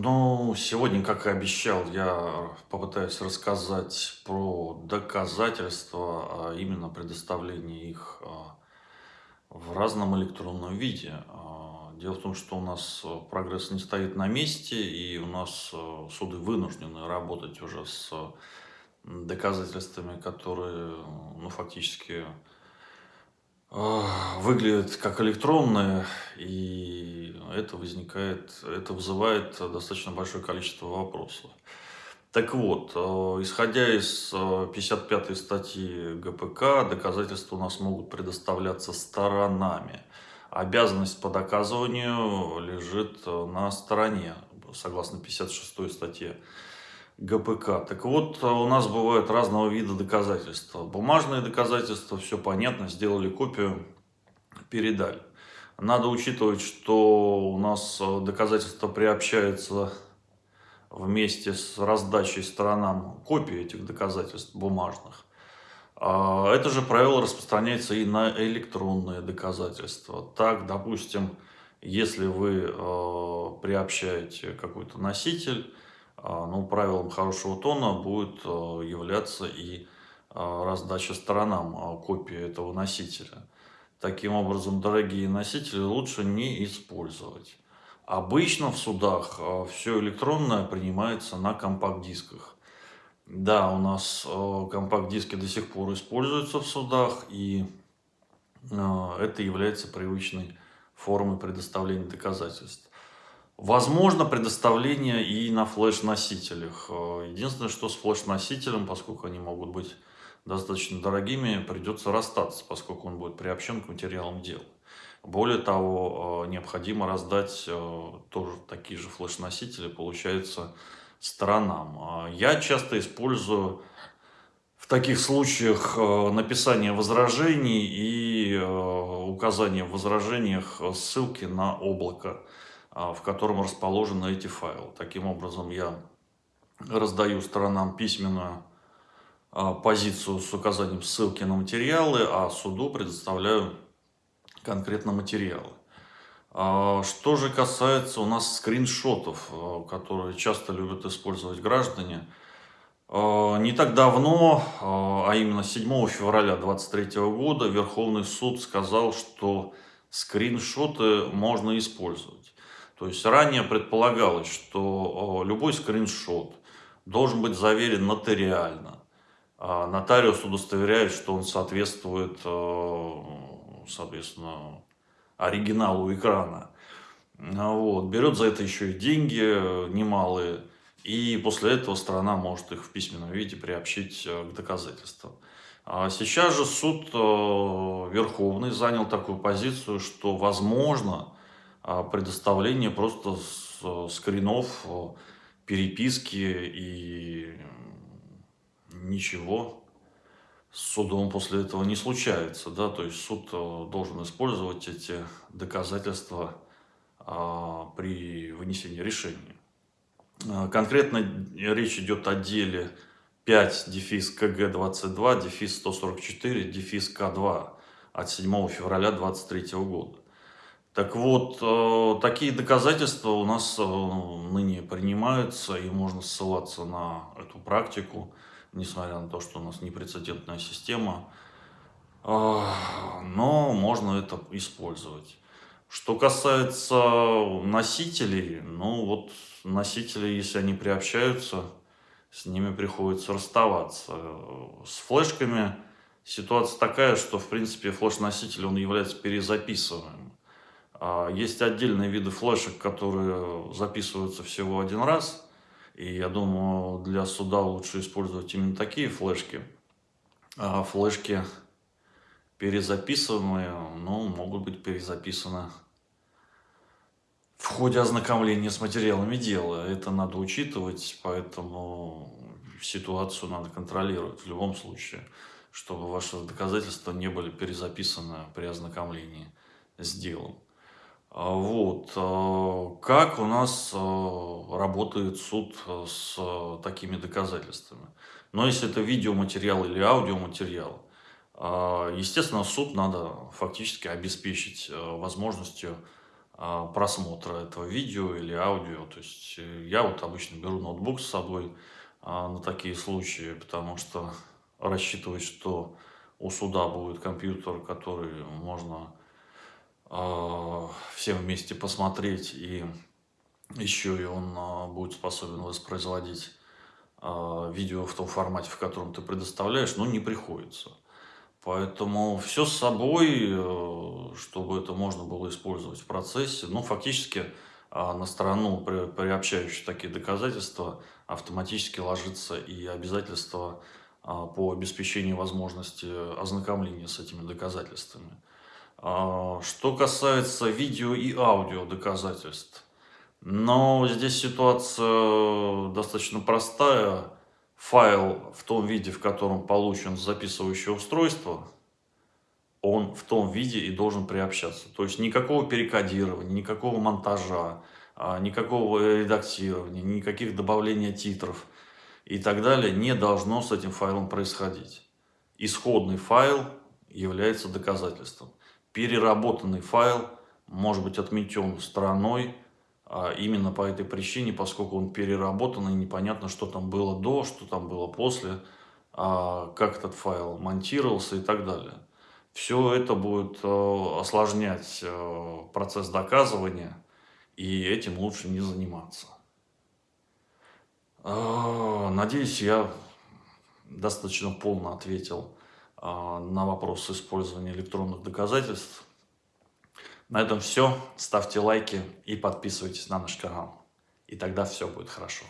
Ну, сегодня, как и обещал, я попытаюсь рассказать про доказательства, а именно предоставление их а, в разном электронном виде. А, дело в том, что у нас э, прогресс не стоит на месте, и у нас суды вынуждены работать уже с доказательствами, которые, ну, фактически выглядят как электронные, и это возникает, это вызывает достаточно большое количество вопросов. Так вот, э, исходя из 55 статьи ГПК, доказательства у нас могут предоставляться сторонами. Обязанность по доказыванию лежит на стороне, согласно 56 статье ГПК. Так вот, у нас бывают разного вида доказательства. Бумажные доказательства, все понятно, сделали копию, передали. Надо учитывать, что у нас доказательства приобщаются вместе с раздачей сторонам копии этих доказательств бумажных. А это же правило распространяется и на электронные доказательства. Так, допустим, если вы э, приобщаете какой-то носитель, а, ну, правилом хорошего тона будет э, являться и а, раздача сторонам а, копии этого носителя. Таким образом, дорогие носители лучше не использовать. Обычно в судах все электронное принимается на компакт-дисках. Да, у нас компакт-диски до сих пор используются в судах, и это является привычной формой предоставления доказательств. Возможно предоставление и на флеш-носителях. Э, единственное, что с флеш-носителем, поскольку они могут быть достаточно дорогими, придется расстаться, поскольку он будет приобщен к материалам дела. Более того, э, необходимо раздать э, тоже такие же флеш-носители, получается, сторонам. Я часто использую в таких случаях написание возражений и указание в возражениях ссылки на облако. А, в котором расположены эти файлы. Таким образом, я раздаю сторонам письменную а, позицию с указанием ссылки на материалы, а суду предоставляю конкретно материалы. А, что же касается у нас скриншотов, которые часто любят использовать граждане, не так давно, а именно 7 февраля 2023 года, Верховный суд сказал, что скриншоты можно использовать. То есть ранее предполагалось, что любой скриншот должен быть заверен нотариально. А нотариус удостоверяет, что он соответствует, соответственно, оригиналу экрана. Вот. Берет за это еще и деньги немалые. И после этого сторона может их в письменном виде приобщить к доказательствам. А сейчас же суд Верховный занял такую позицию, что возможно а предоставление просто скринов, переписки и ничего с судом после этого не случается. Да? То есть суд э, должен использовать эти доказательства а, при вынесении решения. А, конкретно речь идет о деле 5 дефис КГ 22 дефис 144 дефис К2 от 7 февраля 2023 года. Так вот, э, такие доказательства у нас э, ныне принимаются, и можно ссылаться на эту практику, несмотря на то, что у нас непрецедентная система, э, но можно это использовать. Что касается носителей, ну вот носители, если они приобщаются, с ними приходится расставаться. С флешками ситуация такая, что в принципе флеш-носитель он является перезаписываемым. А, есть отдельные виды флешек, которые записываются всего один раз. И я думаю, для суда лучше использовать именно такие флешки. А флешки перезаписанные, ну, могут быть перезаписаны в ходе ознакомления с материалами дела. Это надо учитывать, поэтому ситуацию надо контролировать в любом случае, чтобы ваши доказательства не были перезаписаны при ознакомлении с делом. А, вот. А, как у нас а, работает суд с такими доказательствами? Но если это видеоматериал или аудиоматериал, естественно, суд надо фактически обеспечить возможностью просмотра этого видео или аудио. То есть э, я вот обычно беру ноутбук с собой на такие случаи, потому что рассчитывать, что у суда будет компьютер, который можно всем вместе посмотреть, и еще и он э, будет способен воспроизводить э, видео в том формате, в котором ты предоставляешь, ну, не приходится. Поэтому все с собой, э, чтобы это можно было использовать в процессе. Ну, фактически а, на сторону, приобщающую такие доказательства, автоматически ложится и обязательство а, по обеспечению возможности ознакомления с этими доказательствами. А, что касается видео и аудио доказательств, но здесь ситуация достаточно простая. Файл в том виде, в котором получен записывающее устройство, он в том виде и должен приобщаться. То есть никакого перекодирования, никакого монтажа, а, никакого редактирования, никаких добавления титров – и так далее, не должно с этим файлом происходить. Исходный файл является доказательством. Переработанный файл может быть отметен стороной а именно по этой причине, поскольку он переработан и непонятно, что там было до, что там было после, а как этот файл монтировался и так далее. Все это будет э, осложнять э, процесс доказывания, и этим лучше не заниматься. А, надеюсь, я достаточно полно ответил на вопрос использования электронных доказательств. На этом все. Ставьте лайки и подписывайтесь на наш канал. И тогда все будет хорошо.